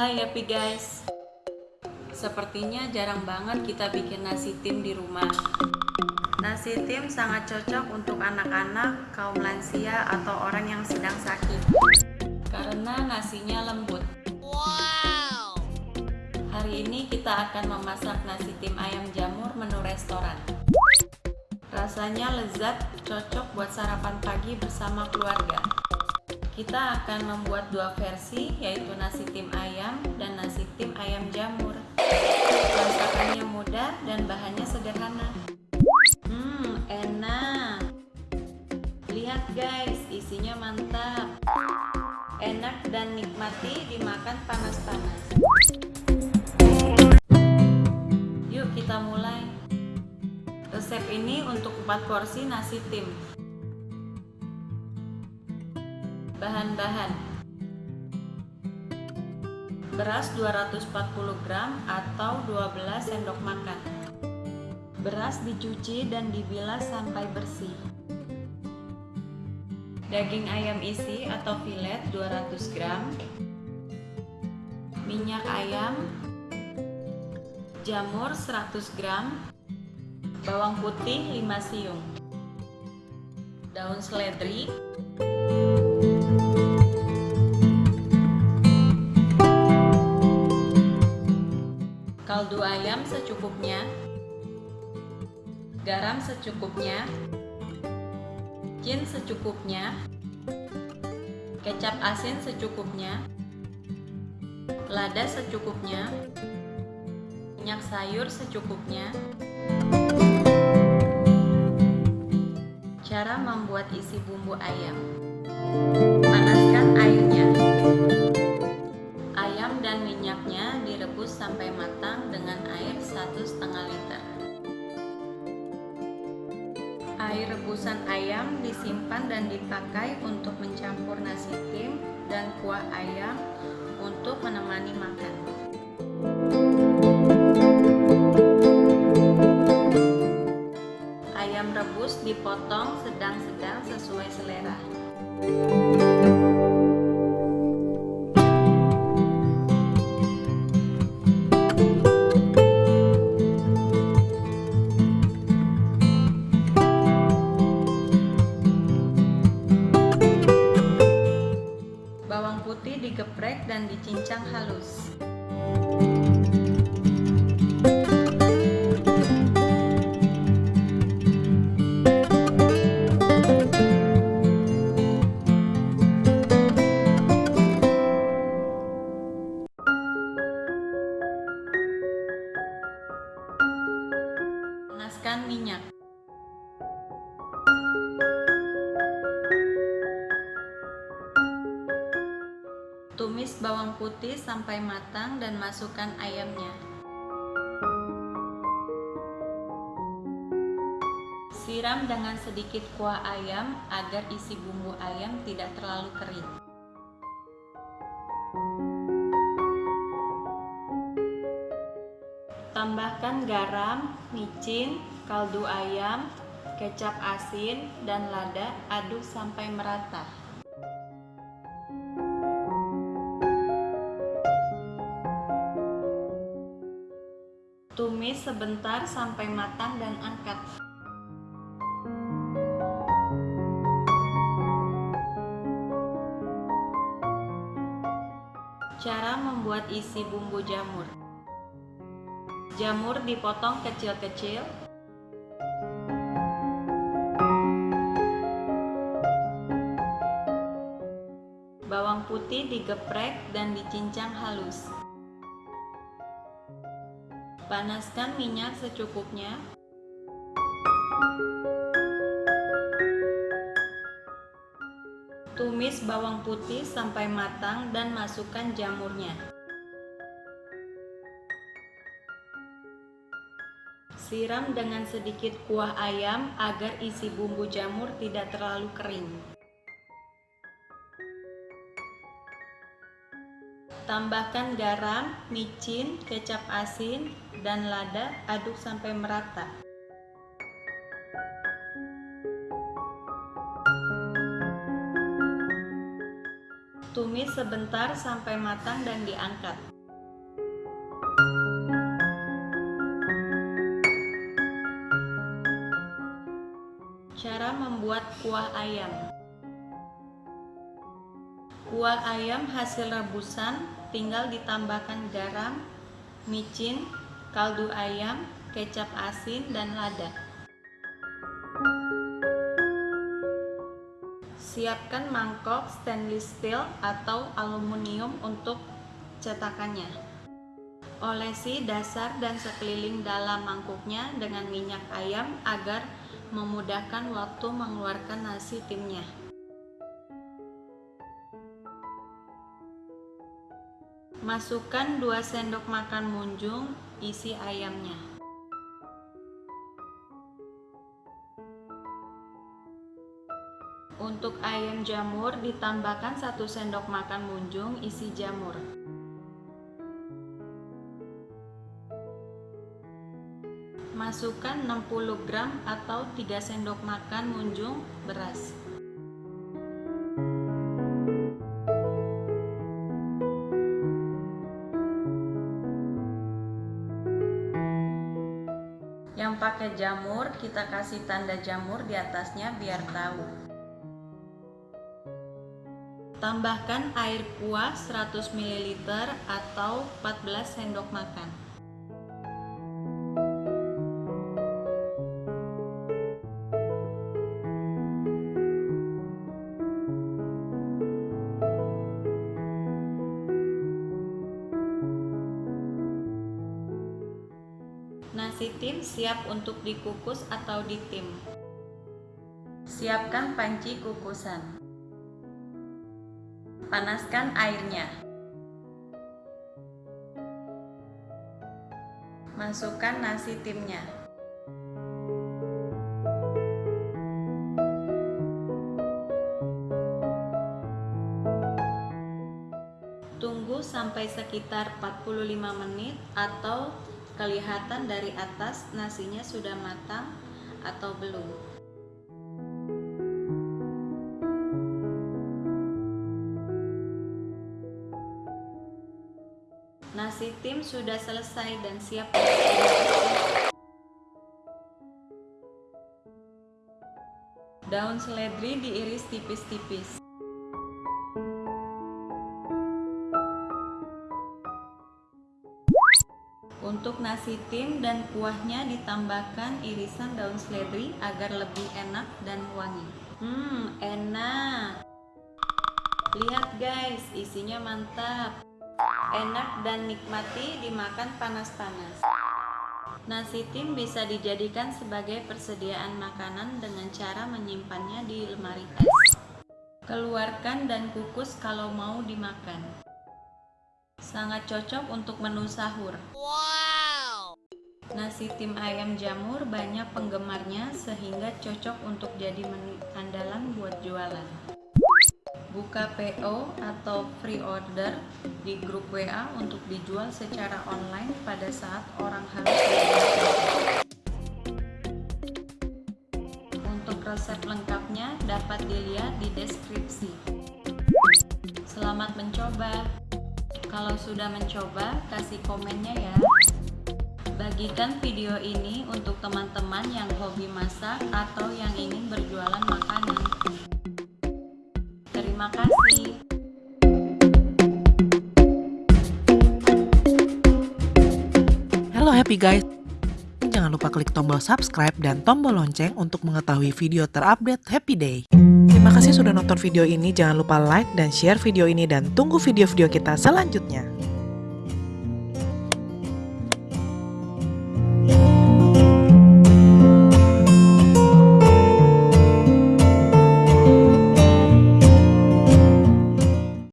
Hai happy guys. Sepertinya jarang banget kita bikin nasi tim di rumah. Nasi tim sangat cocok untuk anak-anak, kaum lansia, atau orang yang sedang sakit. Karena nasinya lembut. Wow. Hari ini kita akan memasak nasi tim ayam jamur menu restoran. Rasanya lezat, cocok buat sarapan pagi bersama keluarga kita akan membuat dua versi, yaitu nasi tim ayam dan nasi tim ayam jamur. Masakannya mudah dan bahannya sederhana. Hmm, enak. Lihat guys, isinya mantap. Enak dan nikmati dimakan panas-panas. Yuk kita mulai. Resep ini untuk 4 porsi nasi tim. Bahan-bahan. Beras 240 gram atau 12 sendok makan. Beras dicuci dan dibilas sampai bersih. Daging ayam isi atau filet 200 gram. Minyak ayam. Jamur 100 gram. Bawang putih 5 siung. Daun seledri secukupnya, garam secukupnya, cin secukupnya, kecap asin secukupnya, lada secukupnya, minyak sayur secukupnya. Cara membuat isi bumbu ayam. Panaskan airnya dan minyaknya direbus sampai matang dengan air 1,5 liter. Air rebusan ayam disimpan dan dipakai untuk mencampur nasi tim dan kuah ayam untuk menemani makan. Tumis bawang putih sampai matang dan masukkan ayamnya. Siram dengan sedikit kuah ayam agar isi bumbu ayam tidak terlalu kering. Tambahkan garam, micin, kaldu ayam, kecap asin, dan lada aduk sampai merata. Tumis sebentar sampai matang dan angkat. Cara membuat isi bumbu jamur. Jamur dipotong kecil-kecil. Bawang putih digeprek dan dicincang halus Panaskan minyak secukupnya. Tumis bawang putih sampai matang dan masukkan jamurnya. Siram dengan sedikit kuah ayam agar isi bumbu jamur tidak terlalu kering. Tambahkan garam, micin, kecap asin, dan lada, aduk sampai merata. Tumis sebentar sampai matang dan diangkat. Cara membuat kuah ayam Kuah ayam hasil rebusan tinggal ditambahkan garam, micin, kaldu ayam, kecap asin, dan lada. Siapkan mangkok stainless steel atau aluminium untuk cetakannya. Olesi dasar dan sekeliling dalam mangkuknya dengan minyak ayam agar memudahkan waktu mengeluarkan nasi timnya. Masukkan 2 sendok makan munjung isi ayamnya. Untuk ayam jamur ditambahkan 1 sendok makan munjung isi jamur. Masukkan 60 gram atau 3 sendok makan munjung beras. Pakai jamur, kita kasih tanda jamur di atasnya biar tahu. Tambahkan air kuah 100 ml atau 14 sendok makan. Nasi tim siap untuk dikukus atau ditim. Siapkan panci kukusan. Panaskan airnya. Masukkan nasi timnya. Tunggu sampai sekitar 45 menit atau kelihatan dari atas nasinya sudah matang atau belum. Nasi tim sudah selesai dan siap Daun seledri diiris tipis-tipis. Untuk nasi tim dan kuahnya ditambahkan irisan daun seledri agar lebih enak dan wangi. Hmm, enak. Lihat guys, isinya mantap. Enak dan nikmati dimakan panas-panas. Nasi tim bisa dijadikan sebagai persediaan makanan dengan cara menyimpannya di lemari es. Keluarkan dan kukus kalau mau dimakan. Sangat cocok untuk menu sahur. Wow! Nasi tim ayam jamur banyak penggemarnya sehingga cocok untuk jadi menu andalan buat jualan. Buka PO atau free order di grup WA untuk dijual secara online pada saat orang harus Untuk resep lengkapnya dapat dilihat di deskripsi. Selamat mencoba! Kalau sudah mencoba, kasih komennya ya. Bagikan video ini untuk teman-teman yang hobi masak atau yang ingin berjualan makanan. Terima kasih. Halo happy guys. Jangan lupa klik tombol subscribe dan tombol lonceng untuk mengetahui video terupdate Happy Day. Terima kasih sudah nonton video ini, jangan lupa like dan share video ini dan tunggu video-video kita selanjutnya.